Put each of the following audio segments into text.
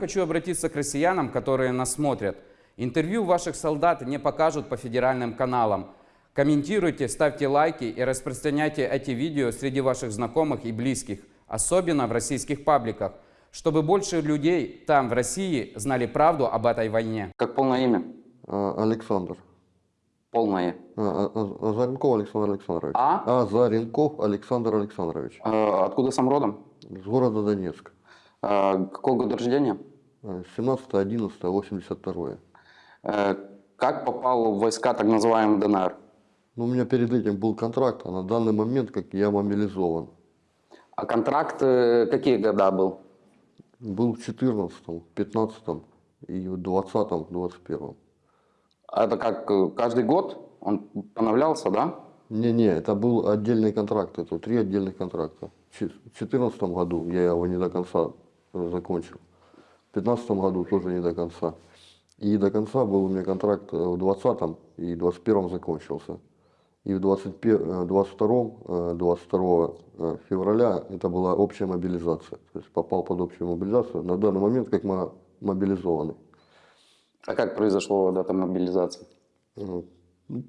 Хочу обратиться к россиянам, которые нас смотрят. Интервью ваших солдат не покажут по федеральным каналам. Комментируйте, ставьте лайки и распространяйте эти видео среди ваших знакомых и близких, особенно в российских пабликах, чтобы больше людей там, в России, знали правду об этой войне. Как полное имя? А, Александр. Полное. А, а, Азаренков Александр Александрович. А? Азаренков Александр Александрович. Э, Откуда сам родом? С города Донецк. Э, Какого года рождения? 17-11-82. Э, Как попал в войска так называемый ДНР? Ну, у меня перед этим был контракт, а на данный момент, как я мобилизован. А контракт э, какие года был? Был в 14 15 и в 20 21 Это как э, каждый год он поновлялся, да? Не-не, это был отдельный контракт, это три отдельных контракта. В 2014 году я его не до конца закончил. В 2015 году тоже не до конца. И до конца был у меня контракт в 2020 и 2021 закончился. И в 21, 22, э, 22 э, февраля это была общая мобилизация. То есть попал под общую мобилизацию. На данный момент как мы мобилизованы. А как произошла дата мобилизации? Э,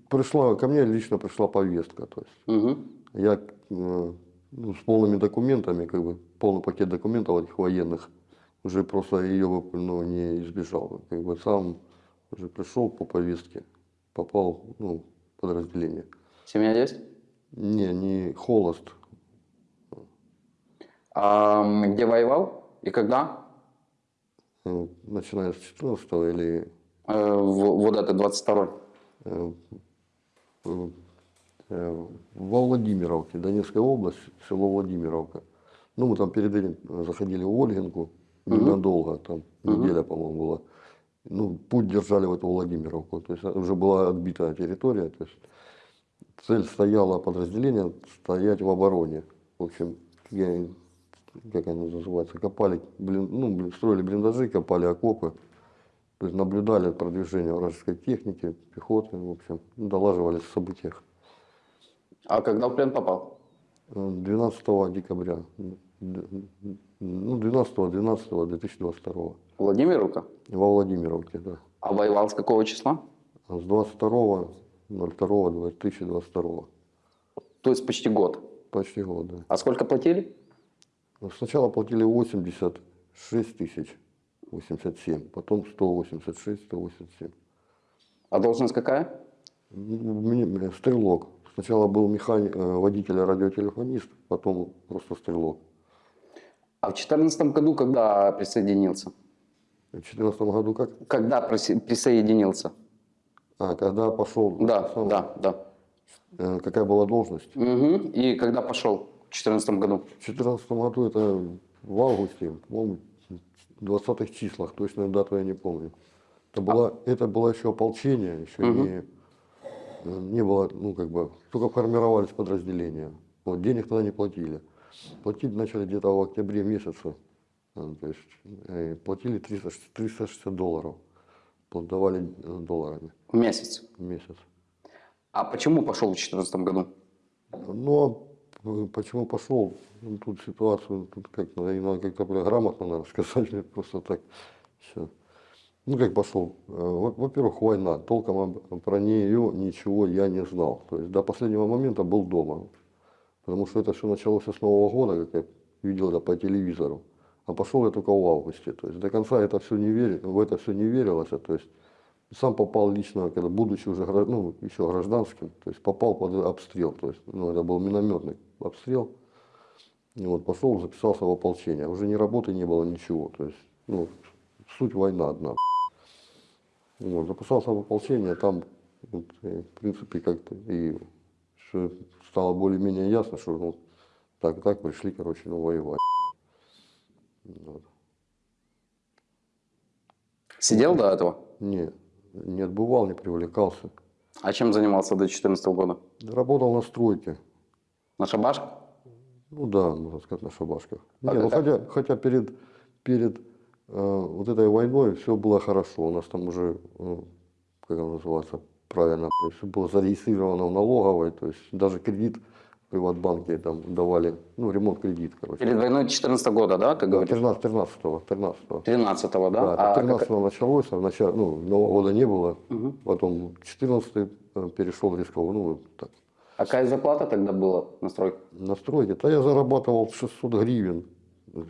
Пришла, ко мне лично пришла повестка. То есть Угу. я э, ну, с полными документами, как бы полный пакет документов этих военных, уже просто ее ну, не избежал. Как бы сам уже пришел по повестке, попал ну, в подразделение. Семья есть? Не, не холост. А где воевал и когда? Э, Начиная с 14 или Э, Вот это 22 э, э, э, во Владимировке, Донецкая область, село Владимировка. Ну, мы там перед этим заходили в Ольгинку ненадолго, там неделя, по-моему, была. Ну, путь держали в эту Владимировку. То есть уже была отбита территория. То есть цель стояла подразделение стоять в обороне. В общем, я- как они называются, копали, блин, ну, строили блиндажи, копали окопы. То есть наблюдали продвижение вражеской техники, пехоты, в общем, долаживали в событиях. А когда в плен попал? Э, 12 декабря, д- ну, 12 12 2022 Владимировка? во Владимировке, да. А воевал с какого числа? С 22 02 2022 То есть почти год. почти год, да. А сколько платили? Ну, Сначала платили 86 тысяч, 87, потом 186, 187. А должность какая? Стрелок. Сначала был механик, э, водитель радиотелефонист, потом просто стрелок. А в 2014 году когда присоединился? В 2014 году как? Когда присоединился? А, когда пошел... Да, сам- да, да. э, какая была должность? Мгм. И когда пошел в 2014 году? В 2014 году это в августе, по-моему, в 20-х числах, точную дату я не помню. Это, была, это было еще ополчение, еще не, не было, ну как бы, только формировались подразделения. Вот, денег тогда не платили. Платить начали где-то в октябре месяце. А, То есть э, платили 300, 360 долларов. Давали э, долларами В месяц. в месяц. А почему пошел в 2014 году? Но э, почему пошел? Ну, тут ситуацию, тут как надо, надо как-то грамотно надо сказать, просто так. Всё. Ну как пошел? Э, во- Во-первых, война. Толком про нее ничего я не знал. То есть до последнего момента был дома. Потому что это все началось с Нового года, как я видел это по телевизору. А пошел я только в августе. То есть до конца это все не вери, в это все не верилось. То есть сам попал лично, когда будучи уже ну, еще гражданским, то есть попал под обстрел. То есть, ну, это был минометный обстрел. И вот пошел, записался в ополчение. Уже ни работы не было, ничего. То есть, ну, суть война одна. Вот, записался в ополчение, там, вот, в принципе, как-то и всё стало более-менее ясно, что ну, так и так пришли, короче, ну, воевать. Вот. Сидел до этого? Не, не отбывал, не привлекался. А чем занимался до 2014 года? Работал на стройке. На шабашке? Ну да, можно сказать, на шабашках. А Не, ну, хотя, хотя перед, перед э, вот этой войной все было хорошо. У нас там уже, э, как оно называется, правильно, все было зарегистрировано в налоговой. То есть даже кредит приватбанке там давали, ну, ремонт кредит, короче. Перед войной 14 года, да, ты говоришь? 13, 13 13 13 да? Да, А 13 как- началось, а в начале, ну, Нового года не было, Мгм. потом 14 перешел рисковый, ну, так, А какая зарплата тогда была на стройке? на стройке. Да я зарабатывал 600 гривен,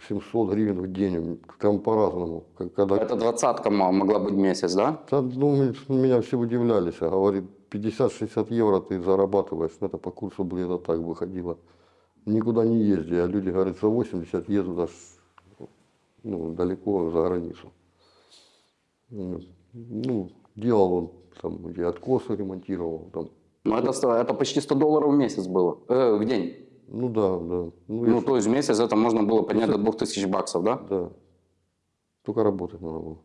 700 гривен в день, там по-разному. Когда, Это двадцатка мо- могла быть месяц, да? Да, ну, меня все удивлялись, а говорит, 50-60 евро ты зарабатываешь, ну, это по курсу где-то так выходило. Никуда не езди, а люди говорят, за 80 ездят аж ну, далеко за границу. Ну, делал он там, где откосы ремонтировал, там, Ну, это, это почти 100 долларов в месяц было, э, в день. Ну да, да. Ну, Ну, то есть в месяц это можно было поднять до 2000 баксов, да? да. Только работать надо было.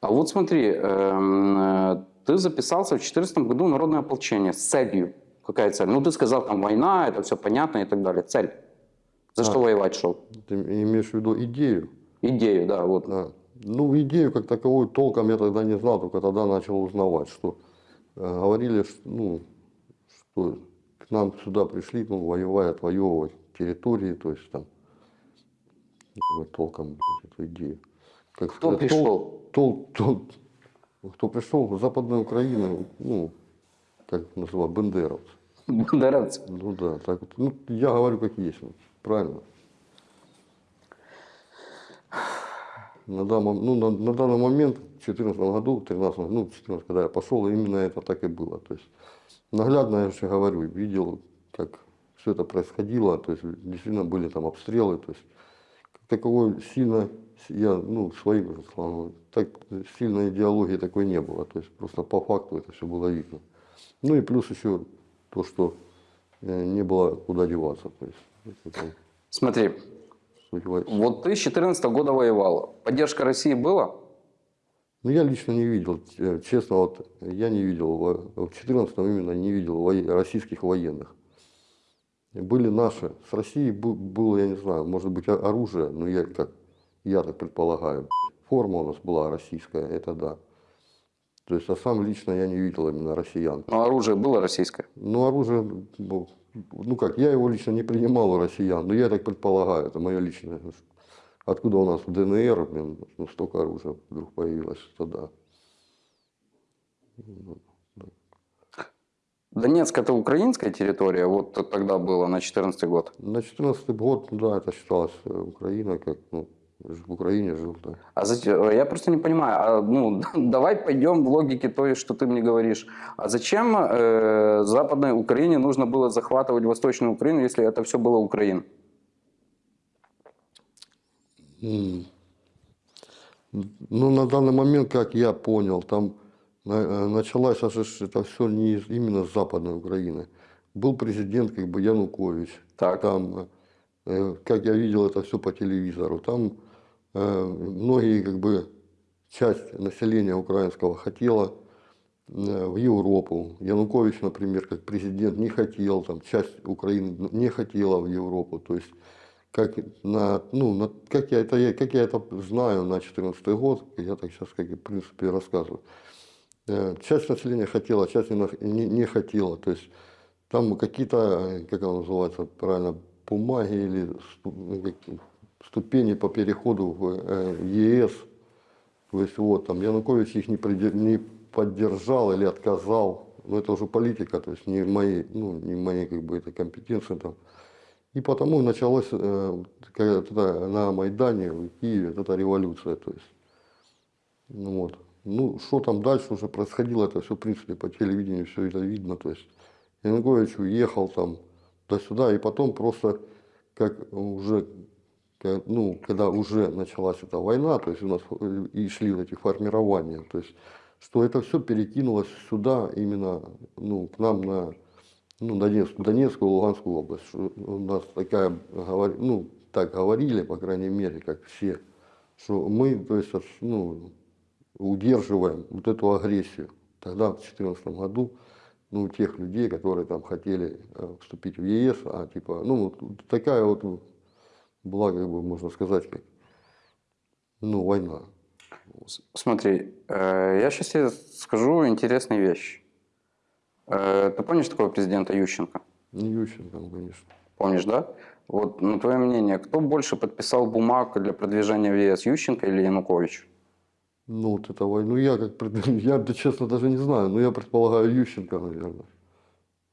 А вот смотри, эм, э, ты записался в 2014 году в народное ополчение с целью. Какая цель? Ну, ты сказал, там война, это все понятно и так далее. Цель. За что воевать шел? Ты имеешь в виду идею? Идею, да, вот. Да. Ну, идею как таковую толком я тогда не знал, только тогда начал узнавать, что э, говорили, что, ну, что к нам сюда пришли, ну, воевать, отвоевывать территории, то есть там толком блядь, эту идею. Как Кто сказать, пришел? Тол, тол, кто пришел? Западная Украина, ну, как называют, бендеровцы. Бандеровцы. Ну да, так вот. Ну, я говорю, как есть, правильно. На данный, ну, на, на данный момент, в 2014 году, в 13, ну, 14, когда я пошел, именно это так и было. То есть наглядно, я же говорю, видел, как все это происходило, то есть действительно были там обстрелы, то есть как таковой сильно, я, ну, своим уже слова, так сильной идеологии такой не было, то есть просто по факту это все было видно. Ну и плюс еще то, что э, не было куда деваться, то есть это Смотри, вот ты с 14 года воевал. Поддержка России была? Ну, я лично не видел, э, честно, вот я не видел, в 14 именно не видел российских военных. Были наши, с Россией было, я не знаю, может быть, оружие, но я как, я так предполагаю, форма у нас была российская, это да. То есть, а сам лично я не видел именно россиян. Но оружие было российское. Ну, оружие, ну, ну как, я его лично не принимал у россиян, но я так предполагаю, это мое личное. Откуда у нас в ДНР, блин, ну, столько оружия вдруг появилось тогда. Донецк это украинская территория, вот тогда было на 14 год. На 14 год, да, это считалось э, Украина, как, ну, в Украине жил, да. А зачем, я просто не понимаю, а, ну, давай пойдем в логике той, что ты мне говоришь. А зачем э, Западной Украине нужно было захватывать Восточную Украину, если это все было Украина? Ну, на данный момент, как я понял, там э, ж это все не из- именно с Западной Украины. Был президент, как бы, Янукович. Так. Там, э, как я видел это все по телевизору, там э, многие, как бы, часть населения украинского хотела в Европу. Янукович, например, как президент не хотел, там часть Украины не хотела в Европу. То есть, как, на, ну, на, как, я это, как я это знаю на 2014 год, я так сейчас, как и, в принципе, рассказываю. Э, Часть населения хотела, часть не, не, не хотела. То есть, там какие-то, э, как оно называется правильно, бумаги или ну, ступени по переходу в э, ЕС. То есть вот там Янукович их не, приде- не поддержал или отказал. Но это уже политика, то есть не мои, ну, не мои как бы это компетенции там. И потому началась э, эта на Майдане в Киеве эта революция. То есть, ну, вот. ну, что там дальше уже происходило, это все, в принципе, по телевидению все это видно. То есть Янукович уехал там туда-сюда, и потом просто, как уже, ка- ну, когда уже началась эта война, то есть у нас э, и шли эти формирования, то есть, что это все перекинулось сюда, именно, ну, к нам на, ну, Донецкую, Донецкую, Луганскую область. У нас такая, ну, так говорили, по крайней мере, как все, что мы, то есть, ну, удерживаем вот эту агрессию. Тогда, в 2014 году, ну, тех людей, которые там хотели э, вступить в ЕС, а типа, ну, вот такая вот была, как бы, можно сказать, как, ну, война. Смотри, э, я сейчас тебе скажу интересные вещи. Э, Ты помнишь такого президента Ющенко? Не Ющенко, ну, конечно. Помнишь, да? Вот, на твое мнение, кто больше подписал бумаг для продвижения в ЕС, Ющенко или Янукович? Ну, вот это войну я как я, честно, даже не знаю, но я предполагаю Ющенко, наверное.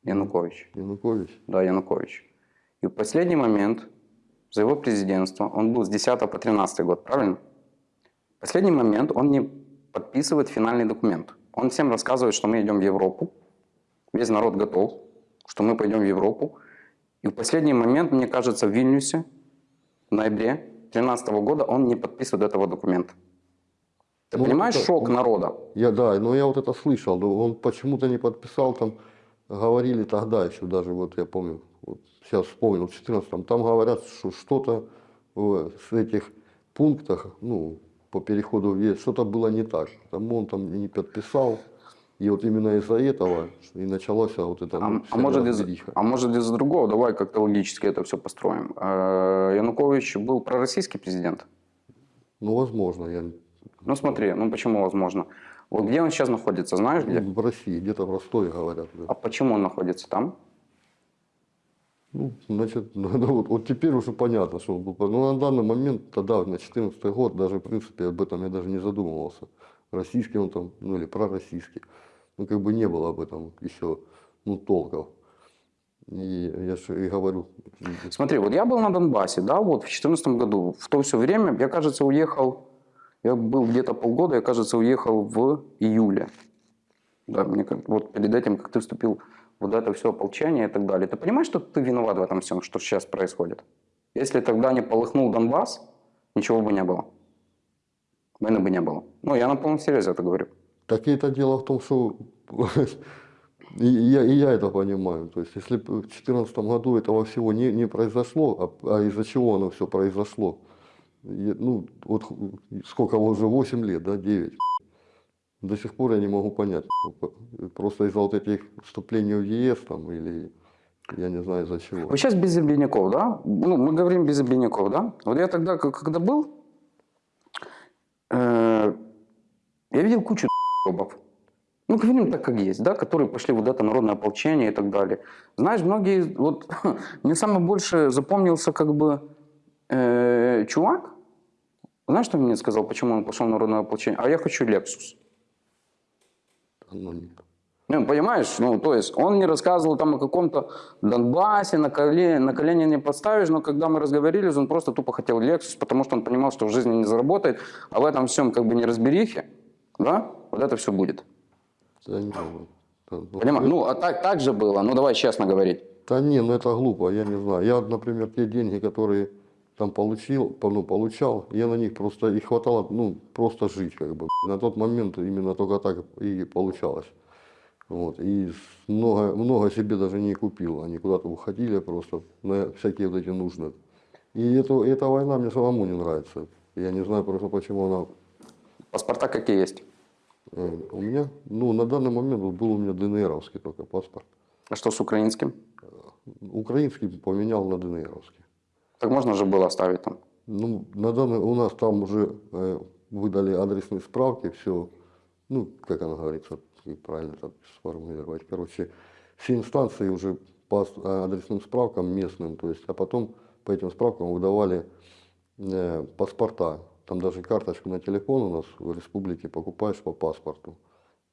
Янукович. Янукович. Да, Янукович. И в последний момент за его президентство, он был с 10 по 13 год, правильно? В последний момент он не подписывает финальный документ. Он всем рассказывает, что мы идем в Европу, весь народ готов, что мы пойдем в Европу. И в последний момент, мне кажется, в Вильнюсе в ноябре 2013 года он не подписывает этого документа. Ты Ну, понимаешь это- шок народа? Я, да, но я вот это слышал, но он почему-то не подписал, там говорили тогда еще, даже вот я помню, вот сейчас вспомнил, в 14 там говорят, что что-то в- с этих пунктах, ну, по переходу в ЕС, что-то было не так, потому он там не подписал, и вот именно из-за этого и началась вот эта А, ну, а может, из, а может из-за другого? Давай как-то логически это все построим. Э, Янукович был пророссийский президент? Ну, возможно, я Ну смотри, ну почему возможно? Вот где он сейчас находится, знаешь где? в России, где-то в Ростове говорят. да. А почему он находится там? Ну, значит, ну, ну, вот, вот теперь уже понятно, что он был. Ну, на данный момент, тогда, на 14 год, даже, в принципе, об этом я даже не задумывался. Российский он там, ну, или пророссийский. Ну, как бы не было об этом еще, ну, толков. И я же и говорю, Смотри, вот я был на Донбассе, да, вот в 2014 году. В то все время, я, кажется, уехал, я был где-то полгода, я, кажется, уехал в июле. Да, мне как, вот перед этим, как ты вступил вот это все ополчение и так далее. Ты понимаешь, что ты виноват в этом всем, что сейчас происходит? Если тогда не полыхнул Донбасс, ничего бы не было. Войны бы не было. Ну, я на полном серьезе это говорю. Это дело в том, что и я, и я это понимаю. То есть, если бы в 2014 году этого всего не, не произошло, а, а из-за чего оно все произошло, я- ну, вот сколько уже, 8 лет, да, 9. До сих пор я не могу понять. Просто из-за вот этих вступлений в ЕС там, или я не знаю из-за чего. Вот сейчас без Земляняков, да? Ну, мы говорим без Земляняков, да? Вот я тогда, когда был, я видел кучу ебов. Ну, говорим так, как есть, да, которые пошли вот это народное ополчение и так далее. Знаешь, многие, вот, мне самое больше запомнился как бы э, чувак, знаешь, что мне сказал, почему он пошел народное ополчение? А я хочу Lexus. Ну, нет. Ну, понимаешь, ну, то есть он не рассказывал там о каком-то Донбассе, на колени, на колени не подставишь, но когда мы разговорились, он просто тупо хотел Lexus, потому что он понимал, что в жизни не заработает, а в этом всем как бы не разберихе, да, вот это все будет. Да, не, да, ну, Понимаешь? Ну, а так, так же было, ну, давай честно говорить. Да не, ну это глупо, я не знаю. Я, например, те деньги, которые там получил, по- ну, получал, я на них просто, и хватало, ну, просто жить, как бы. На тот момент именно только так и получалось. Вот, и много, много себе даже не купил, они куда-то уходили просто на всякие вот эти нужные. И это, эта война мне самому не нравится. Я не знаю просто, почему она Паспорта какие есть. э, у меня, ну, на данный момент был у меня ДНРовский только паспорт. А что с украинским? Украинский поменял на ДНРовский. Так можно же было оставить там. Ну, на данный, у нас там уже э, выдали адресные справки, все, ну, как она говорится, как правильно это сформулировать. Короче, все инстанции уже по а, адресным справкам местным, то есть, а потом по этим справкам выдавали э, паспорта. Там даже карточку на телефон у нас в республике покупаешь по паспорту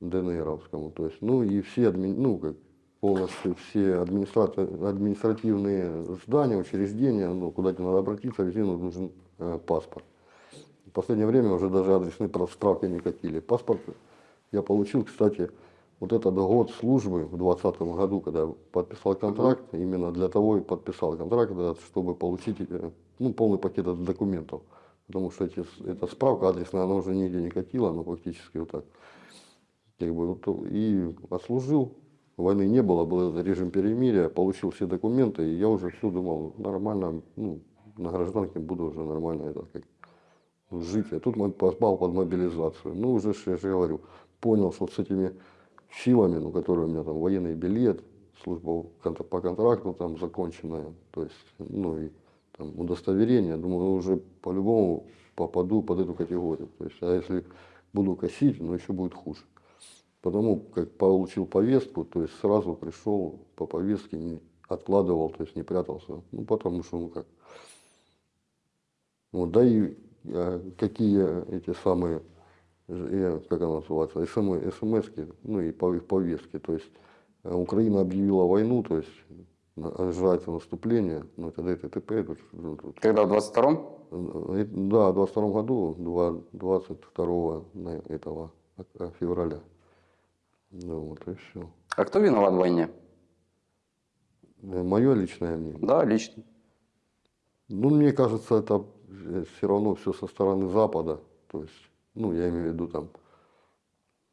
ДНРовскому. То есть, ну и все, адми- ну, как полностью все администра- административные здания, учреждения, ну, куда тебе надо обратиться, везде нужен э, паспорт. В последнее время уже даже адресные справки не катили. Паспорт я получил, кстати, вот этот год службы в 2020 году, когда подписал контракт, именно для того и подписал контракт, чтобы получить э, ну, полный пакет документов. Потому что эти, эта справка адресная, она уже нигде не катила, но фактически вот так. Как бы, вот, и отслужил, войны не было, был режим перемирия, получил все документы, и я уже все думал, нормально, ну, на гражданке буду уже нормально это как жить. А тут попал под мобилизацию. Ну, уже, я же говорю, понял, что с этими силами, ну, которые у меня там военный билет, служба по контракту там законченная, то есть, ну, и там удостоверение, думаю, уже по-любому попаду под эту категорию. То есть, а если буду косить, ну, еще будет хуже. Потому как получил повестку, то есть сразу пришел по повестке, не, откладывал, то есть не прятался. Ну, потому что, ну как. Вот, да и э, какие эти самые, э, как она называется, смс, ну и пов- повестки. То есть э, Украина объявила войну, то есть ожидается наступление, ну это ДТП, тут, ну, тут Когда в 22-м? Э, Да, в 22 году, два- 22 на- этого э, февраля. Ну вот и все. А кто виноват в войне? Мое личное мнение. Да, лично. Ну, мне кажется, это все равно все со стороны Запада. То есть, ну, я имею в виду там,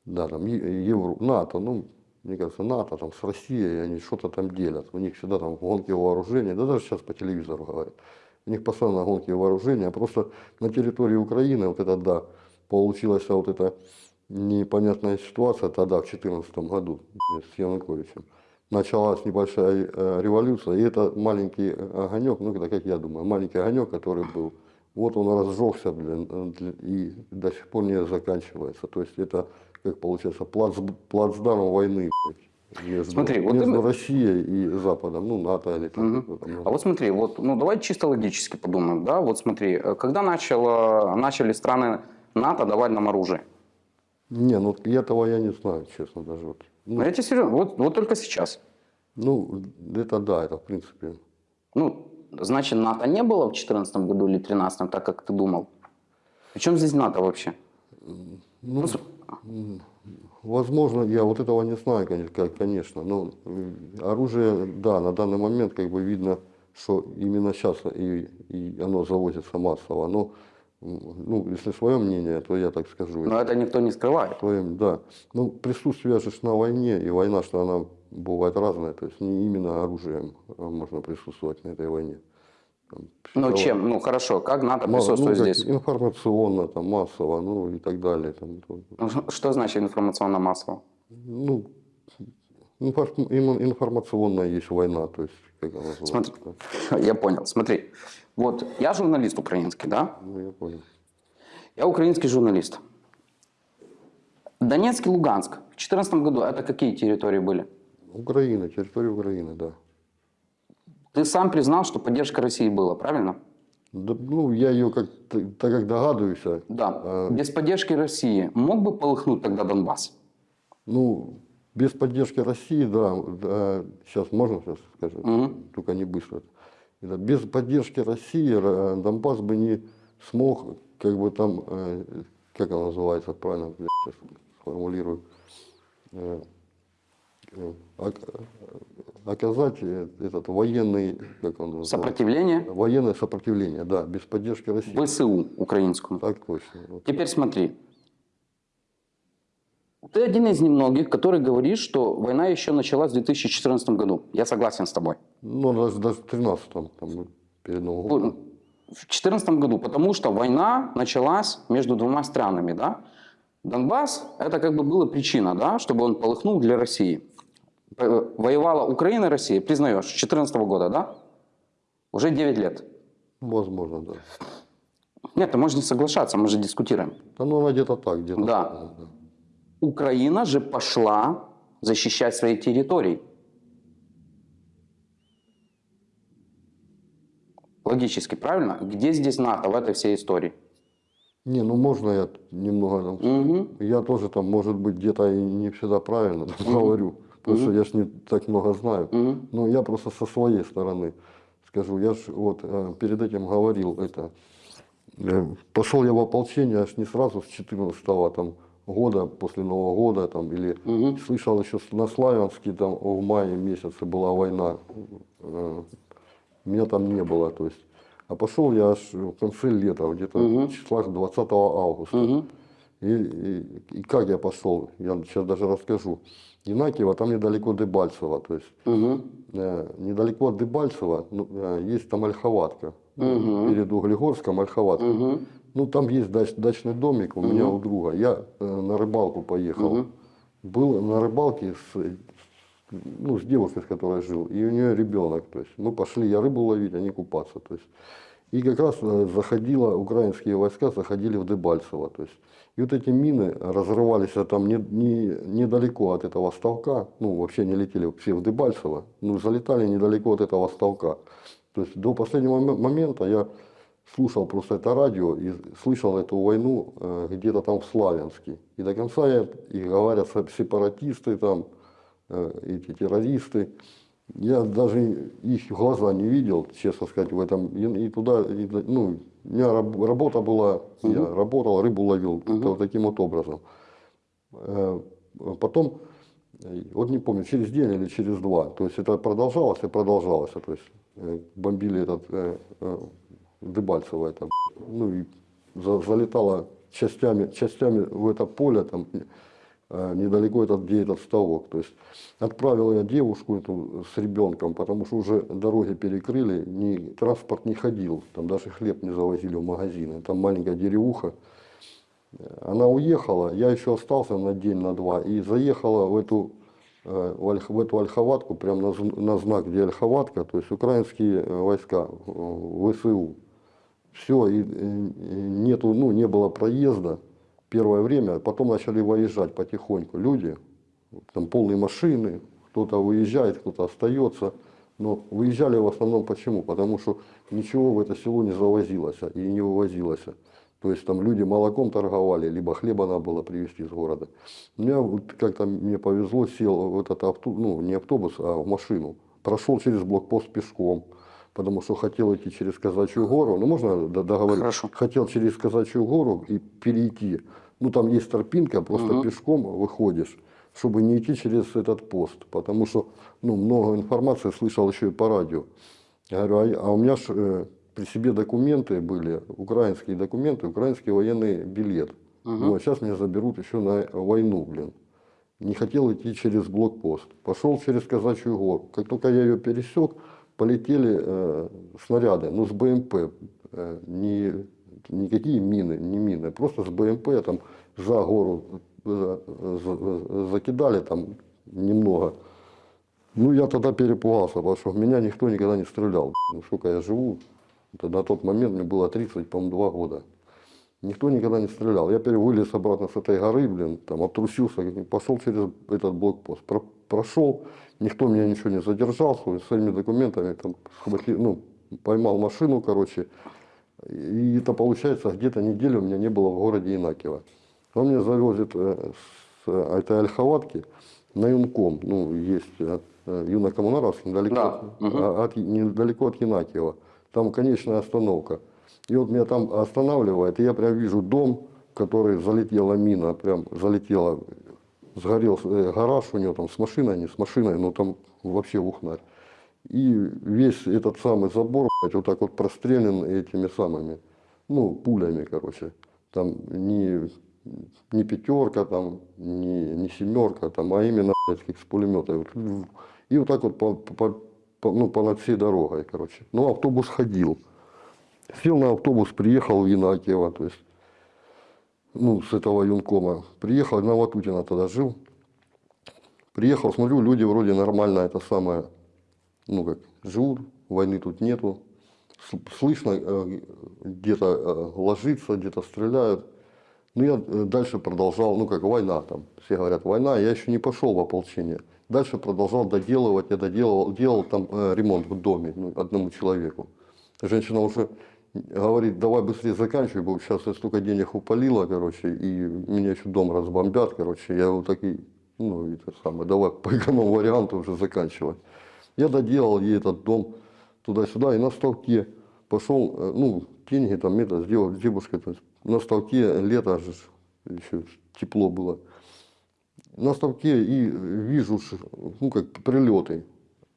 да, там Евро, НАТО, ну, мне кажется, НАТО там с Россией, они что-то там делят. У них всегда там гонки вооружения, да даже сейчас по телевизору говорят. У них постоянно гонки вооружения, а просто на территории Украины вот это, да, получилась вот эта непонятная ситуация тогда, в 2014 году, с Януковичем. Началась небольшая э, революция, и это маленький э, огонек, ну, это как я думаю, маленький огонек, который был, вот он разжегся, блин, и до сих пор не заканчивается. То есть это, как получается, плац, плацдарм войны, блядь, между, Смотри, вот между ты- Россией и Западом, ну, НАТО или там, там, А вот смотри, вот, ну давай чисто логически подумаем, да, вот смотри, э, когда начало, начали страны НАТО давать нам оружие? Не, ну этого я не знаю, честно, даже вот. Ну, я тебе серьезно, вот, вот только сейчас. Ну, это да, это в принципе. Ну, значит, НАТО не было в 2014 году или 2013, так как ты думал. Причем здесь НАТО вообще? Ну, возможно, я вот этого не знаю, конечно. Но оружие, да, на данный момент как бы видно, что именно сейчас и, и оно завозится массово. Но, ну, если свое мнение, то я так скажу. Но это никто не скрывает. Твоим, да. Ну, присутствие же на войне, и война, что она бывает разная, то есть не именно оружием а можно присутствовать на этой войне. Ну чем? Ну хорошо, как НАТО Ма- присутствует ну, здесь? Информационно, там, массово, ну и так далее. Там, Ну, Что значит информационно-массово? ну, информационная есть война, то есть, как она называется. Смотри, я понял. Смотри, вот я журналист украинский, да? Ну, я понял. Я украинский журналист. Донецк и Луганск в 2014 году это какие территории были? Украина, территория Украины, да. Ты сам признал, что поддержка России была, правильно? Да, ну, я ее, как, так как догадываюсь, а, Да. А. Без поддержки России мог бы полыхнуть тогда Донбасс? ну, без поддержки России, да, да, сейчас можно сейчас скажу, Мгм. только не быстро. Без поддержки России э, Донбасс бы не смог, как бы там, э, как она называется, правильно, я сейчас сформулирую, э, оказать э, этот военный, как он Сопротивление военное сопротивление, да, без поддержки России. ВСУ украинскому. Так точно. Теперь смотри. Ты один из немногих, который говорит, что война еще началась в 2014 году. Я согласен с тобой. Ну, даже, даже в 13-м, там, перед Новым годом. В 2014 году, потому что война началась между двумя странами, да? Донбасс, это как бы была причина, да, чтобы он полыхнул для России. Э, Воевала Украина и Россия, признаешь, с 2014 года, да? Уже 9 лет. Возможно, да. Нет, ты можешь не соглашаться, мы же дискутируем. Да, ну, она где-то так, где-то Да. так, да. Украина же пошла защищать свои территории. Логически, правильно? Где здесь НАТО в этой всей истории? Не, ну можно я немного там... Мгм. Я тоже там, может быть, где-то и не всегда правильно там говорю, потому что я ж не так много знаю. Мгм. Но я просто со своей стороны скажу. Я ж вот э, перед этим говорил это. Э, Пошел я в ополчение аж не сразу с 14 там, года, после Нового года, там, или Мгм. слышал еще на Славянске, там в мае месяце была война. Э, Меня там не было, то есть. А пошел я аж в конце лета, где-то Мгм. числа 20 августа. Мгм. И, и, и как я пошел, я сейчас даже расскажу. Инакиево, там недалеко Дебальцево, то есть Мгм. э, недалеко от Дебальцево ну, э, есть там Ольховатка. Мгм. Перед Углегорском Ольховатка. Мгм. Ну там есть дач- дачный домик у меня Мгм. у друга. Я э, на рыбалку поехал. Мгм. Был на рыбалке с, ну, с девушкой, с которой жил, и у нее ребенок. То есть мы пошли, я рыбу ловить, а не купаться. То есть. И как раз э, заходило, украинские войска заходили в Дебальцево. То есть, и вот эти мины разрывались а там не, не, недалеко от этого ставка, ну вообще не летели все в Дебальцево, ну залетали недалеко от этого ставка. То есть до последнего момента я слушал просто это радио и слышал эту войну э, где-то там в Славянске. И до конца я, и говорят се- сепаратисты там, э, эти террористы. Я даже их в глаза не видел, честно сказать, в этом. И, и туда, и, ну, у меня раб- работа была, я работал, рыбу ловил вот таким вот образом. Э, Потом, э, вот не помню, через день или через два, то есть это продолжалось и продолжалось. То есть э, бомбили этот Дебальцево, это, ну и за- залетало частями, частями в это поле, там, недалеко этот, где этот ставок. То есть отправил я девушку эту с ребенком, потому что уже дороги перекрыли, ни, транспорт не ходил, там даже хлеб не завозили в магазины. Там маленькая деревуха. Она уехала, я еще остался на день, на два, и заехала в эту, э, в, эту Ольховатку, прямо на, на знак, где Ольховатка, то есть украинские э, войска, э, ВСУ. Все, э, и нету, ну, не было проезда первое время, потом начали выезжать потихоньку люди, там полные машины, кто-то выезжает, кто-то остается. Но выезжали в основном почему? Потому что ничего в это село не завозилось и не вывозилось. То есть там люди молоком торговали, либо хлеба надо было привезти из города. Меня вот как-то мне повезло, сел в этот автобус, ну не автобус, а в машину. Прошел через блокпост пешком, потому что хотел идти через Казачью гору. Ну можно договорить? Хорошо. Хотел через Казачью гору и перейти. Ну там есть тропинка, просто пешком выходишь, чтобы не идти через этот пост. Потому что ну, много информации слышал еще и по радио. Я говорю, а, а у меня ж, э, при себе документы были, украинские документы, украинский военный билет. Ну, а сейчас меня заберут еще на войну, блин. Не хотел идти через блокпост. Пошел через Казачью гору. Как только я ее пересек, полетели э, снаряды, ну с БМП. Э, не, никакие мины, не мины, просто с БМП там за гору э, за- закидали там немного. Ну, я тогда перепугался, потому что в меня никто никогда не стрелял. Ну, сколько я живу, это на тот момент мне было 30, по-моему, 2 года. Никто никогда не стрелял. Я пере- вылез обратно с этой горы, блин, там обтрусился, пошел через этот блокпост. Про- прошел, никто меня ничего не задержал, с своими документами, там, схватил, ну, поймал машину, короче. И это получается, где-то неделю у меня не было в городе Инакиево. Он меня завозит э, с э, этой Ольховатки на Юнком. Ну, есть э, Юнокоммунаровск, недалеко, Да, от, а- от- недалеко от Янакиева. Там конечная остановка. И вот меня там останавливает, и я прям вижу дом, в который залетела мина, прям залетела, сгорел э, гараж у него там с машиной, не с машиной, но там вообще ухнарь. И весь этот самый забор, блядь, вот так вот прострелен этими самыми, ну, пулями, короче. Там не, не пятерка, там, не, не семерка, там, а именно, блядь, как с пулемета. И вот так вот по, по- по- ну, по над всей дорогой, короче. Ну, автобус ходил. Сел на автобус, приехал в Янакиево, то есть, ну, с этого юнкома. Приехал, на Ватутина тогда жил. Приехал, смотрю, люди вроде нормально это самое, ну как, живут, войны тут нету. Слышно, э, где-то э, ложится, где-то стреляют. Ну, я э, дальше продолжал, ну, как война там. Все говорят, война, я еще не пошел в ополчение. Дальше продолжал доделывать, я доделывал, делал там э, ремонт в доме ну, одному человеку. Женщина уже говорит, давай быстрее заканчивай, бо сейчас я столько денег упалила, короче, и меня еще дом разбомбят, короче. Я вот такой, ну, это самое, давай по эконом варианту уже заканчивать. Я доделал ей этот дом туда-сюда, и на ставке пошел, э, ну, деньги там это сделал, девушка, то есть на ставке лето же еще тепло было. На ставке и вижу, ну, как прилеты,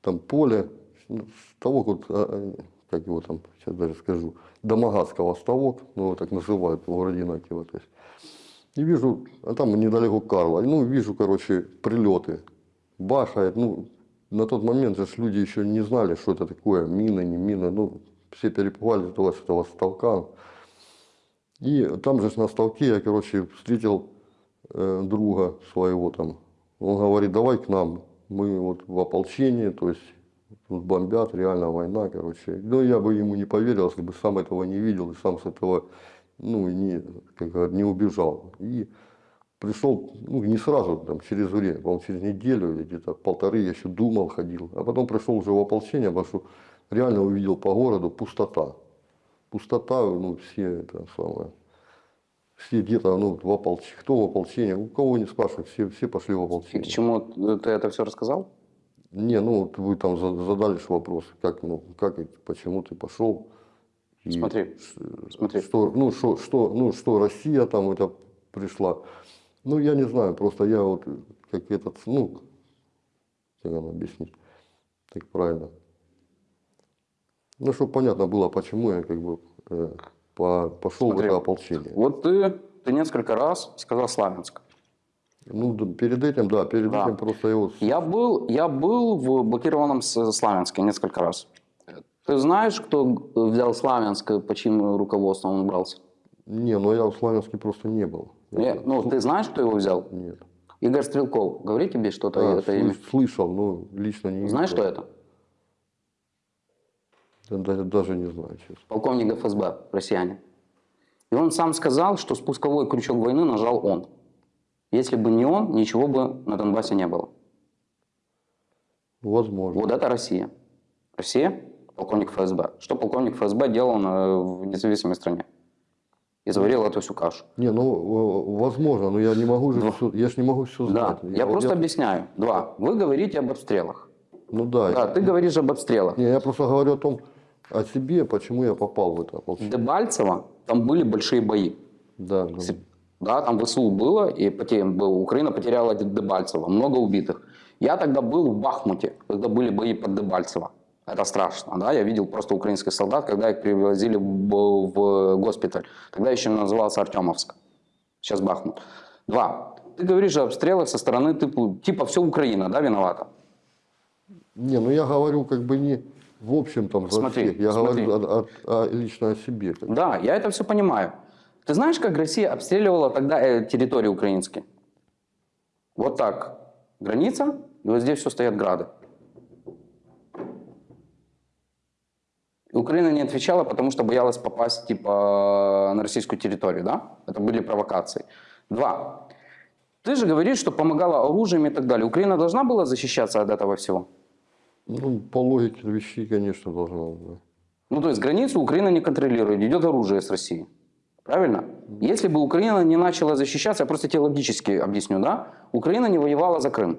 там поле, ну, ставок вот, а, а, как его там, сейчас даже скажу, Домогатского ставок, ну, его так называют в городе Инакиево, то есть. И вижу, а там недалеко Карла, ну, вижу, короче, прилеты, бахает, ну, на тот момент же люди еще не знали, что это такое, мина, не мина, ну, все перепугались этого, с этого ставка. И там же на ставке я, короче, встретил э, друга своего там. Он говорит, давай к нам, мы вот в ополчении, то есть бомбят, реально война, короче. Но я бы ему не поверил, если бы сам этого не видел и сам с этого, ну, не, как не убежал. И пришел, ну, не сразу, там, через время, по-моему, через неделю или где-то полторы я еще думал, ходил. А потом пришел уже в ополчение, потому что реально увидел по городу пустота. Пустота, ну, все это самое, все где-то, ну, в ополчении, кто в ополчении, у кого не спрашивают, все, все пошли в И ополчение. к чему ты это все рассказал? Не, ну вот вы там за- задали вопрос, как, ну, как, почему ты пошел. И Смотри. Что, ну, что, что, ну, что Россия там это пришла. Ну, я не знаю, просто я вот как этот, ну, как нам объяснить, так правильно. Ну, чтобы понятно было, почему я как бы э, по- пошел Смотри. в это ополчение. Вот ты, ты несколько раз сказал Славянск. Ну, перед этим, да, перед Да. этим просто вот Я был, я был в блокированном Славянске несколько раз. Ты знаешь, кто взял Славянск, по чьим руководством он брался? Не, ну я в Славянске просто не был. Не, ну, ты знаешь, кто его взял? Нет. Игорь Стрелков. Говори тебе что-то А, это имя? слышал, но лично не Знаешь, что это? Да, да- даже не знаю, честно. Полковник ФСБ, россиянин. И он сам сказал, что спусковой крючок войны нажал он. Если бы не он, ничего бы на Донбассе не было. Возможно. Вот это Россия. Россия, полковник ФСБ. Что полковник ФСБ делал на- в независимой стране? И заварил эту всю кашу. Не, ну, возможно, но я не могу же все, я ж не могу все Да, знать. я просто объясняю. Два. Вы говорите об обстрелах. Ну да, Да, ты говоришь об обстрелах. не, я просто говорю о том, о себе, почему я попал в это ополчение. Дебальцево, там были большие бои. Да, да. Да, там ВСУ было, и поте- был- Украина потеряла Дебальцево, много убитых. Я тогда был в Бахмуте, когда были бои под Дебальцево. Это страшно, да, я видел просто украинских солдат, когда их привозили в, госпиталь. Тогда еще назывался Артемовск, сейчас Бахмут. Два. Ты говоришь о обстрелах со стороны типа, типа все Украина, да, виновата? Не, ну я говорю как бы не в общем там за Смотри, всех, я смотри. говорю о- о- о- лично о себе. Да, я это все понимаю. Ты знаешь, как Россия обстреливала тогда э, территории украинские? Вот так. Граница, и вот здесь все стоят грады. Украина не отвечала, потому что боялась попасть типа на российскую территорию, да? Это были провокации. Два. Ты же говоришь, что помогала оружием и так далее. Украина должна была защищаться от этого всего? Ну, по логике вещей, конечно, должна. Да. Ну, то есть границу Украина не контролирует, идет оружие с России. Правильно? Если бы Украина не начала защищаться, я просто тебе логически объясню, да? Украина не воевала за Крым.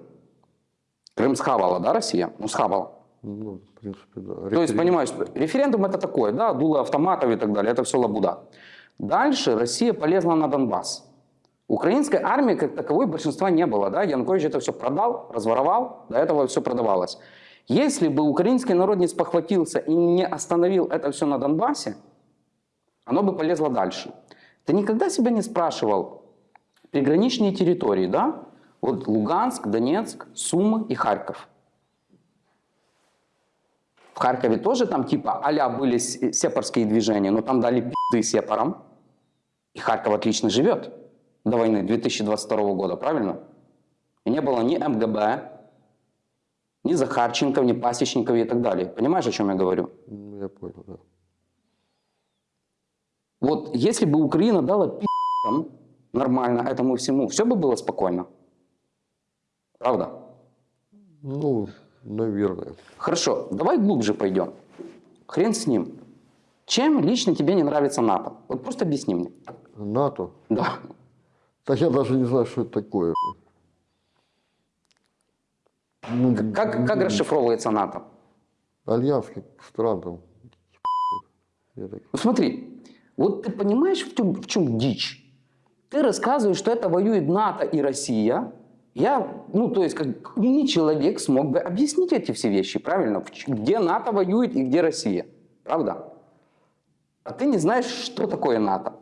Крым схавала, да, Россия? Ну, схавала. Ну, в принципе, да. То есть, Референдум- понимаешь, референдум это такое, да, дуло автоматов и так далее, это все лабуда. Дальше Россия полезла на Донбасс. Украинской армии как таковой большинства не было, да, Янукович это все продал, разворовал, до этого все продавалось. Если бы украинский народ не спохватился и не остановил это все на Донбассе, оно бы полезло дальше. Ты никогда себя не спрашивал, приграничные территории, да, вот Луганск, Донецк, Сумы и Харьков – в Харькове тоже там типа а были с- сепарские движения, но там дали пизды сепарам. И Харьков отлично живет до войны 2022 года, правильно? И не было ни МГБ, ни Захарченков, ни Пасечников и так далее. Понимаешь, о чем я говорю? Ну, я понял, да. Вот если бы Украина дала пи***ам нормально этому всему, все бы было спокойно. Правда? Ну, наверное. Хорошо, давай глубже пойдем. Хрен с ним. Чем лично тебе не нравится НАТО? Вот просто объясни мне. НАТО. Да. Так я даже не знаю, что это такое. Ну, Как, как расшифровывается НАТО? Альянс как стран там. Ну смотри, вот ты понимаешь, в чем, в чем дичь? Ты рассказываешь, что это воюет НАТО и Россия. Я, ну то есть, как умный человек смог бы объяснить эти все вещи, правильно? Где НАТО воюет и где Россия. Правда? А ты не знаешь, что такое НАТО.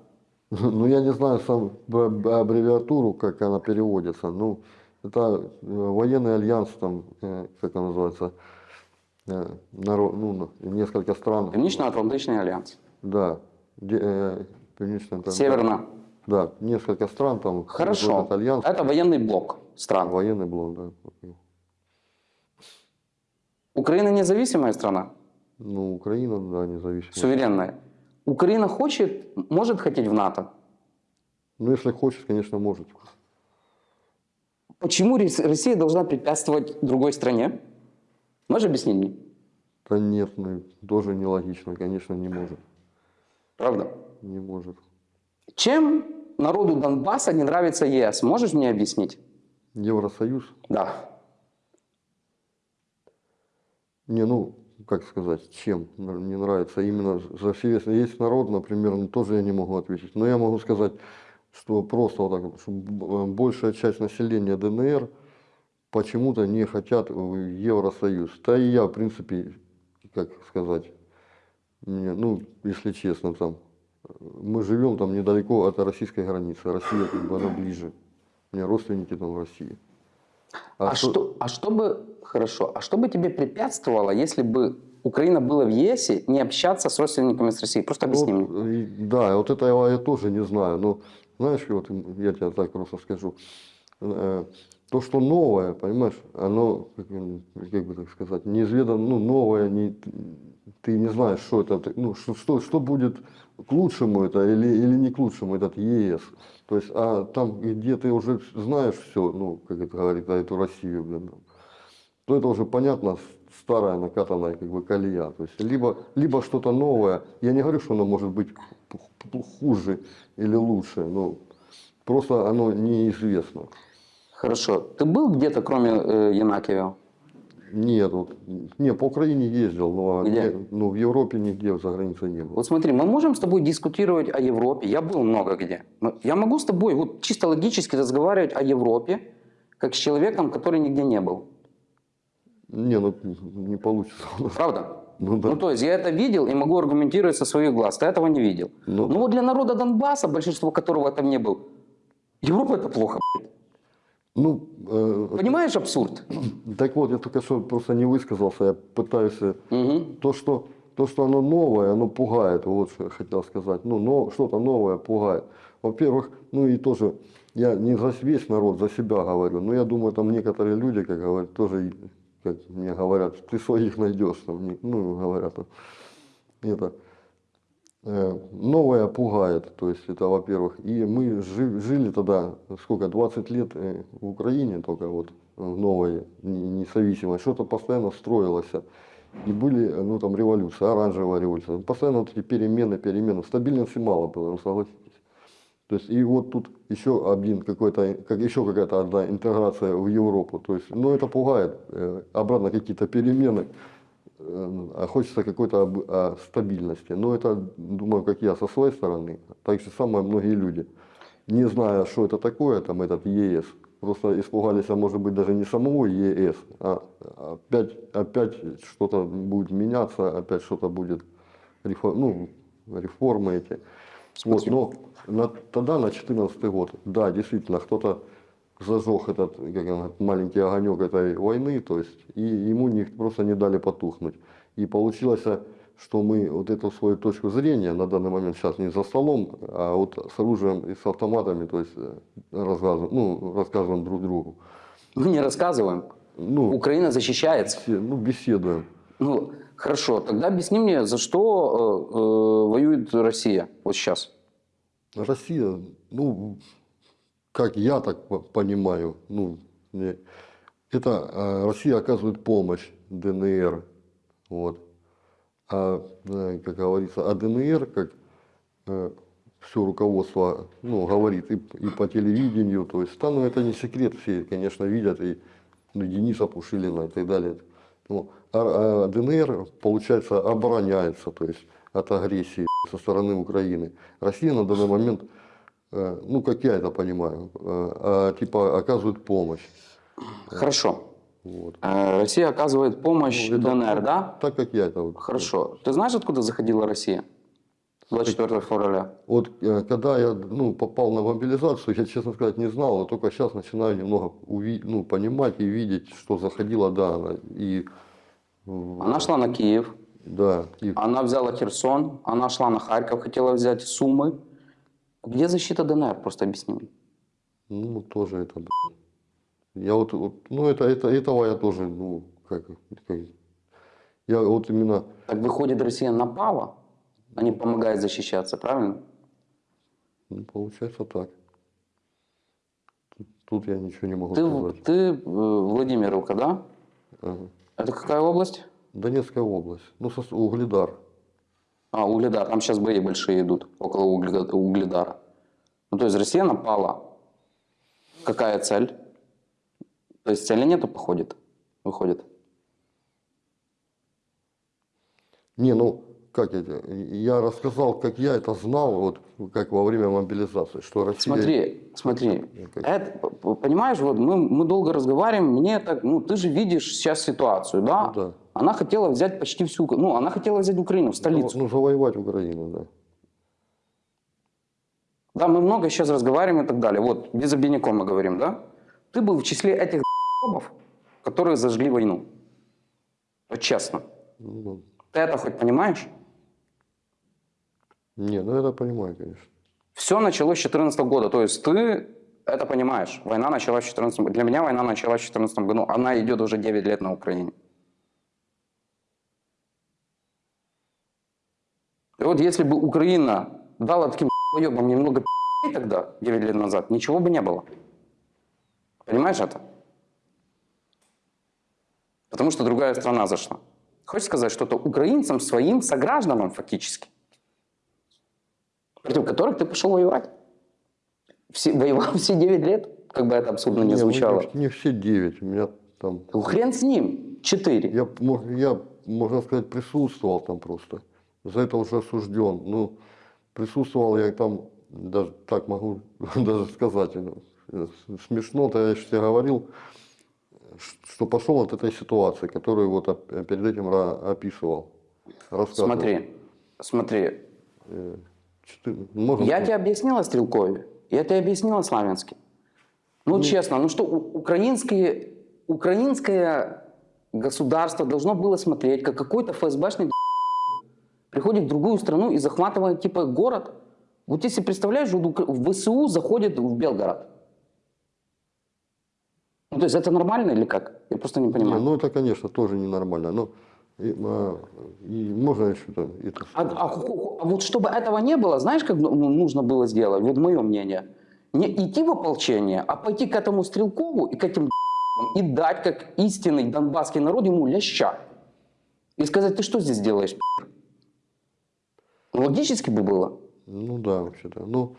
Ну, я не знаю сам аббревиатуру, как она переводится. Ну, это э, военный альянс, там, э, как он называется, э, наро- ну, несколько стран. Північно-Атлантичний альянс. Да. Э, там- Северно. Да, несколько стран там. Хорошо. Это военный блок стран. военный блок, да. Украина независимая страна, Ну, Украина, да, независимая. суверенная. Украина хочет, может хотеть в НАТО. Ну, если хочет, конечно, может. Почему Рос- Россия должна препятствовать другой стране? Можешь объяснить мне? Да нет, ну, тоже нелогично, конечно, не может. Правда? Не может. Чем народу Донбасса не нравится ЕС? Можешь мне объяснить? Евросоюз? Да. Не, ну, как сказать, чем не нравится именно за все Есть народ, например, ну, тоже я не могу ответить. Но я могу сказать, что просто вот так что большая часть населения ДНР почему-то не хотят в Евросоюз. Да и я, в принципе, как сказать, мне, ну, если честно, там, э, мы живем там недалеко от российской границы. Россия как бы она ближе. У меня родственники там в России. А, что, а что бы, хорошо, а что бы тебе препятствовало, если бы Украина была в ЕС, не общаться с родственниками с Россией? Просто объясни мне. Вот, и- да, вот это я, я тоже не знаю. Но знаешь, вот я тебе так просто скажу. То, что новое, понимаешь, оно, как, как бы так сказать, неизведанно, ну, новое, не, ты не знаешь, что это, ну, что, что, что будет к лучшему это или, или не к лучшему этот ЕС. То есть, а там, где ты уже знаешь все, ну, как это говорит, а эту Россию, блин, то это уже понятно, старая накатанная как бы колея. То есть либо, либо что-то новое. Я не говорю, что оно может быть хуже или лучше, но просто оно неизвестно. Хорошо. Ты был где-то, кроме э, Янакиева? Нет, вот, не, по Украине ездил, но Где? не- ну, в Европе нигде за границей не был. Вот смотри, мы можем с тобой дискутировать о Европе. Я был много где. Но Я могу с тобой вот чисто логически разговаривать о Европе, как с человеком, который нигде не был. Не, ну не получится. Правда? Ну да. Ну, то есть я это видел и могу аргументировать со своих глаз. Ты этого не видел. Ну, Ну вот для народа Донбасса, большинство которого там не был, Европа это плохо. блядь. Ну, э, Понимаешь абсурд? так вот, я только что просто не высказался, я пытаюсь Мгм. то, что, то, что оно новое, оно пугает, вот что я хотел сказать. Ну, но, что-то новое пугает. Во-первых, ну и тоже, я не за весь народ, за себя говорю, но я думаю, там некоторые люди, как говорят, тоже, как мне говорят, ты своих найдешь, там, ну, говорят, это, новое пугает, то есть это, во-первых, и мы жи- жили тогда, сколько, 20 лет э, в Украине только вот, в новой, не- независимой, что-то постоянно строилось, и были, э, ну, там, революция, оранжевая революция, постоянно вот эти перемены, перемены, стабильности мало было, ну, согласитесь. То есть, и вот тут еще один какой-то, как еще какая-то одна интеграция в Европу, то есть, ну, это пугает, э, обратно какие-то перемены, э, а хочется какой-то стабильности. Но это, думаю, как я со своей стороны, так же самое многие люди, не зная, что это такое, там, этот ЕС, просто испугались, а может быть, даже не самого ЕС, а опять, опять что-то будет меняться, опять что-то будет, рефо- ну, реформы эти. Вот, но на- тогда, на 2014 год, да, действительно, кто-то зажег этот как он, маленький огонек этой войны, то есть, и ему не, просто не дали потухнуть. И получилось, что мы вот эту свою точку зрения на данный момент сейчас не за столом, а вот с оружием и с автоматами, то есть рассказываем, ну, рассказываем друг другу. Мы не рассказываем. Ну, Украина защищается. все- ну, беседуем. Ну, хорошо, тогда объясни мне, за что э, э, воюет Россия вот сейчас? Россия, ну, как я так по- понимаю, ну, не- это э, Россия оказывает помощь ДНР, вот. А, э, как говорится, а ДНР, как все руководство, ну, говорит и, и по телевидению, то есть, там, ну, это не секрет, все, конечно, видят, и ну, Дениса Пушилина и так далее. Ну, а, а ДНР, получается, обороняется, то есть, от агрессии со стороны Украины. Россия на данный момент, э, ну, как я это понимаю, э, а, типа оказывает помощь. Хорошо. Вот. Э, Россия оказывает помощь Ну, это- ДНР, да? Так как я это вот. Хорошо. Ты знаешь, откуда заходила Россия? 24 февраля. Вот э, когда я ну, попал на мобилизацию, я, честно сказать, не знал, но только сейчас начинаю немного ну, понимать и видеть, что заходила, да, она. И, Она шла на Киев, да, и она взяла Херсон, она шла на Харьков, хотела взять Сумы. Где защита ДНР? Просто объясни мне. ну, тоже это, блин. Я вот, вот, ну, это, это, этого я тоже, ну, как, как Я вот именно, Так выходит, Россия напала, а не помогает защищаться, правильно? ну, получается так. Тут, тут я ничего не могу Ты, сказать. ты э, Владимировка, да? Ага. Это какая область? Донецкая область, ну, сос- Угледар. А, Угледар. Там сейчас бои большие идут около Угле- Угледара. Ну, то есть Россия напала. Какая цель? То есть цели нету, походит? Выходит. Не, ну, как это, я рассказал, как я это знал, вот, как во время мобилизации, что Россия... Смотри, смотри. Как- Это, п- понимаешь, вот мы, мы долго разговариваем, мне так, ну, ты же видишь сейчас ситуацию, да? Ну да. Она хотела взять почти всю, ну, она хотела взять Украину, в столицу. Ну, завоевать Украину, да. Да, мы много сейчас разговариваем и так далее. Вот, без обиняком мы говорим, да? Ты был в числе этих которые зажгли войну. Вот честно. Ну, Ты это хоть понимаешь? Не, ну, это понимаю, конечно. Все началось с 2014 года. То есть ты это понимаешь. Война началась в 2014 году. Для меня война началась в 2014 году. Она идет уже 9 лет на Украине. И вот если бы Украина дала таким ебам немного тогда, 9 лет назад, ничего бы не было. Понимаешь это? Потому что другая страна зашла. Хочешь сказать, что это украинцам, своим согражданам фактически, против которых ты пошел воевать? Все, воевал все 9 лет, как бы это абсурдно не ну, звучало. Не, не все девять, у меня там... Ну, хрен с ним, 4. Я, я, можно сказать, присутствовал там просто. За это уже осужден. Ну, присутствовал я там, даже так могу даже сказать, ну, э, смешно-то я тебе говорил, что пошел от этой ситуации, которую вот перед этим описывал. Смотри, смотри, Э, можно Я сказать? тебе объяснил о Стрелкове, я тебе объяснил о Славянске. Ну, честно, ну что, украинские, украинское государство должно было смотреть, как какой-то ФСБшный приходит в другую страну и захватывает типа город. Вот если представляешь, в ВСУ заходит в Белгород. Ну, то есть это нормально или как? Я просто не Не, понимаю. ну это, конечно, тоже ненормально. Но и, а, и можно еще там это А, а а вот чтобы этого не было, знаешь, как ну, нужно было сделать? Вот мое мнение. Не идти в ополчение, а пойти к этому Стрелкову и к этим и дать, как истинный донбасский народ, ему ляща. И сказать, ты что здесь делаешь, Ну, Логически бы было. Ну да, вообще-то. Ну,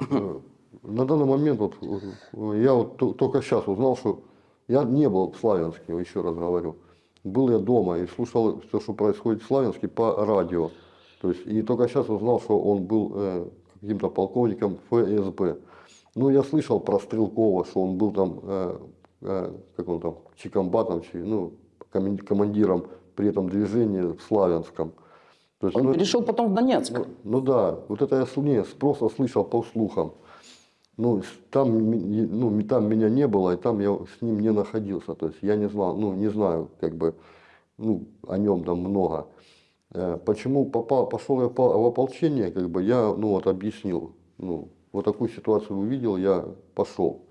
э, на данный момент вот э, я вот то- только сейчас узнал, что я не был в Славянске, еще раз говорю. Был я дома и слушал все, что происходит в Славянске по радио. То есть, и только сейчас узнал, что он был э, каким-то полковником ФСБ. Ну, я слышал про Стрелкова, что он был там, э, э, как он там, чекомбатом, чи- ну, командиром при этом движении в Славянском. То есть, Он ну, перешел потом в Донецк. ну да, вот это я не, просто слышал по слухам. Ну, там, ну, там меня не было, и там я с ним не находился. То есть я не знал, ну, не знаю, как бы, ну, о нем там много. Э, Почему попал, пошел я в ополчение, как бы я, ну, вот объяснил. Ну, вот такую ситуацию увидел, я пошел.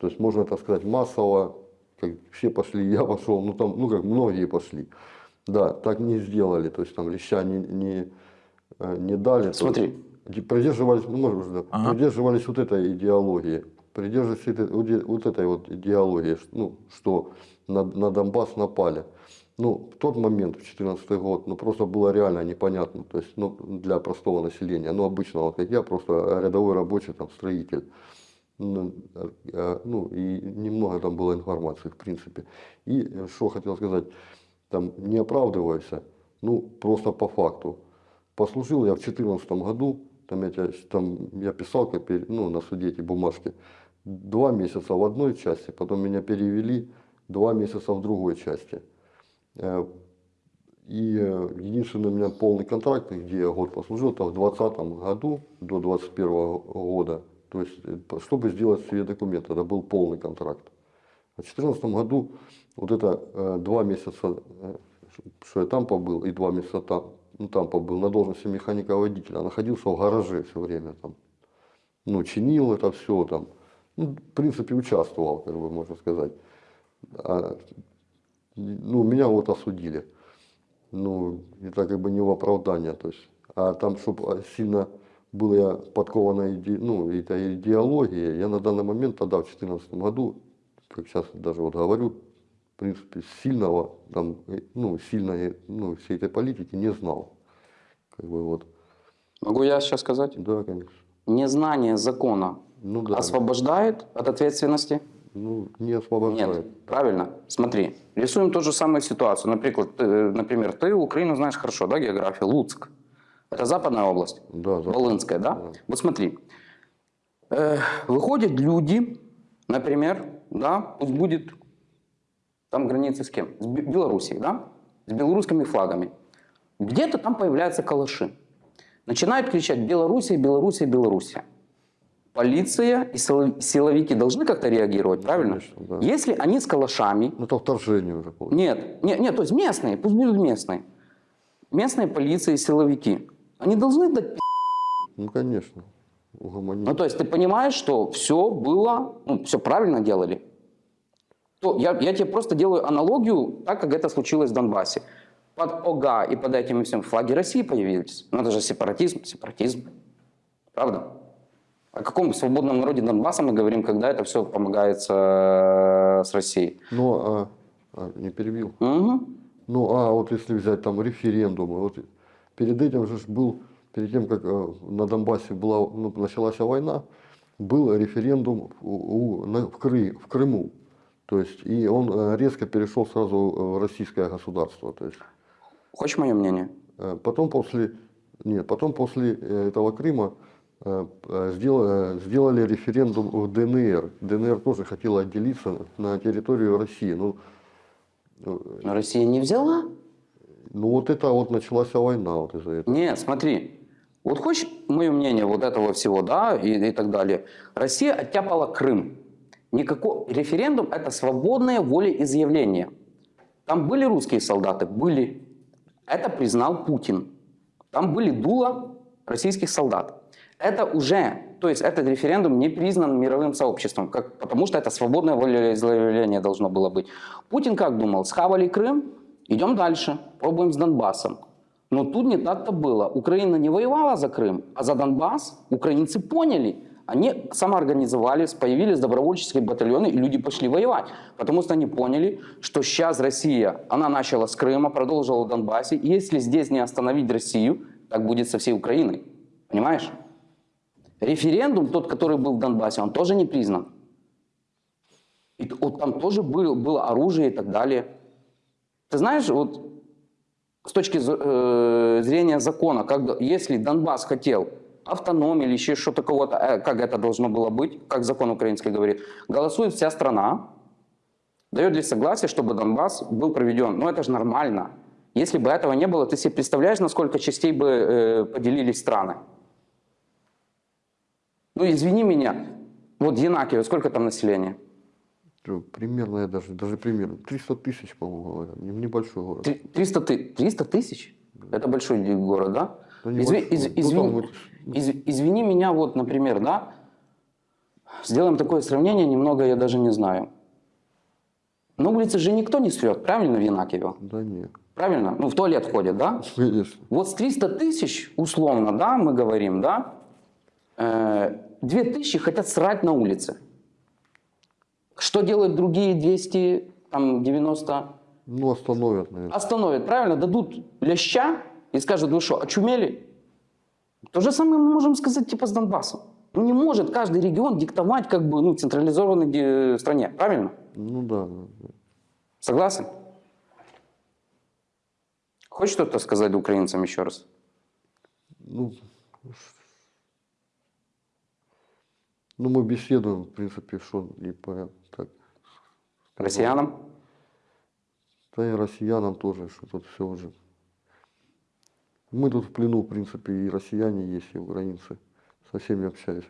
То есть можно это сказать массово, как все пошли, я пошел, ну, там, ну, как многие пошли. Да, так не сделали, то есть там леща не, не, э, не дали. Смотри. Придерживались, ну, может, да, Ага. придерживались вот этой идеологии. Придерживались этой- вот э- этой вот идеологии, ну, что на, на Донбасс напали. Ну, в тот момент, в 2014 год, ну, просто было реально непонятно, то есть, ну, для простого населения, ну, обычного, как я, просто рядовой рабочий, там, строитель. Ну, э, ну, и немного там было информации, в принципе. И э, что хотел сказать, там, не оправдывайся, ну, просто по факту. Послужил я в 2014 году, там я, там я писал как, ну, на суде эти бумажки, два месяца в одной части, потом меня перевели два месяца в другой части. Э, И э, единственный у меня полный контракт, где я год послужил, это в 2020 году до 2021 года. То есть, э, чтобы сделать себе документ, это был полный контракт. А в 2014 году вот это два месяца, что я там побыл, и два месяца там, ну, там побыл на должности механика-водителя, находился в гараже все время там. Ну, чинил это все там. Ну, в принципе, участвовал, как бы можно сказать. А, ну, меня вот осудили. ну, это как бы не в оправдание, то есть, а там, чтобы сильно была подкована иде, ну, эта идеология, я на данный момент тогда, в 2014 году, как сейчас даже вот говорю, принципе, сильного, там, э, ну, сильной, ну, всей этой политики не знал. Как бы вот, Могу я сейчас сказать? да, конечно. Незнание закона Ну да, освобождает от ответственности? ну, не освобождает. Нет, правильно. Смотри, рисуем ту же самую ситуацию. Например, ты, например, ты Украину знаешь хорошо, да, географию, Луцк. Это западная область, Да, за- Волынская, да? Да. Вот смотри, э, выходят люди, например, да, пусть будет там граница с кем? С Бе- Белоруссией, да? С белорусскими флагами. Где-то там появляются калаши. Начинают кричать «Белоруссия, Белоруссия, Белоруссия». Полиция и сило- силовики должны как-то реагировать, правильно? Конечно, да. Если они с калашами, Ну, это вторжение уже получается. нет, нет, нет, то есть местные, пусть будут местные. Местные полиция и силовики. Они должны дать. Ну, конечно, угомонить. Ну, то есть ты понимаешь, что все было, ну, все правильно делали. Я, я тебе просто делаю аналогию, так как это случилось в Донбассе. Под ОГА и под этими всем флаги России появились. Ну, это же сепаратизм, сепаратизм. Правда? О каком свободном народе Донбасса мы говорим, когда это все помогается э, с Россией? Ну, а, а, не перебил. Мгм. Ну, а вот если взять там референдумы, вот перед этим же был, перед тем, как э, на Донбассе была, ну, началась война, был референдум у, у- на- в, Кры, в Крыму. То есть, и он э, резко перешел сразу в российское государство. То есть, Хочешь мое мнение? Э, Потом после, нет, потом после э, этого Крыма сдел- э, сделали референдум в ДНР. ДНР тоже хотела отделиться на территорию России. Ну, Но Россия не взяла. ну вот это вот началась война вот из-за этого. Нет, смотри. Вот хочешь мое мнение вот этого всего, да, и, и так далее. Россия оттяпала Крым. Никакой референдум – это свободное волеизъявление. Там были русские солдаты? Были. Это признал Путин. Там были дула российских солдат. Это уже, то есть этот референдум не признан мировым сообществом, как, потому что это свободное волеизъявление должно было быть. Путин как думал? Схавали Крым, идем дальше, пробуем с Донбассом. Но тут не так-то было. Украина не воевала за Крым, а за Донбасс украинцы поняли. Они самоорганизовались, появились добровольческие батальоны, и люди пошли воевать. Потому что они поняли, что сейчас Россия, она начала с Крыма, продолжила в Донбассе. И если здесь не остановить Россию, так будет со всей Украиной. Понимаешь? Референдум, тот, который был в Донбассе, он тоже не признан. И вот там тоже был, было оружие и так далее. Ты знаешь, вот с точки э, зрения закона, когда, если Донбасс хотел автономии или еще что-то кого-то, э, как это должно было быть, как закон украинский говорит, голосует вся страна, дает ли согласие, чтобы Донбасс был проведен. Ну это же нормально. Если бы этого не было, ты себе представляешь, на сколько частей бы э, поделились страны? Ну извини меня, вот Янакиево, сколько там населения? Примерно, я даже, даже примерно, 300 тысяч, по-моему, говорят, не- небольшой город. Три- 300, ты- 300 тысяч? Это большой город, да? Ну, Изви- из- Ну, извини, из- извини меня, вот, например, да? Сделаем такое сравнение, немного я даже не знаю. На улице же никто не срет, правильно, в Янакиево? Да нет, Правильно? Ну, в туалет ходят, да? конечно. Вот с 300 тысяч, условно, да, мы говорим, да, э, 2 тысячи хотят срать на улице. Что делают другие 290? Ну, остановят, наверное. Остановят, правильно, дадут ляща и скажут, вы что, очумели? То же самое мы можем сказать типа с Донбассом. Не может каждый регион диктовать как бы ну, централизованной ди- стране, правильно? Ну да. Согласен? Хочешь что-то сказать украинцам еще раз? Ну, ну, мы беседуем, в принципе, что и по, так, Россиянам? да и россиянам тоже, что тут все уже. Мы тут в плену, в принципе, и россияне есть, и украинцы. Со всеми общаюсь.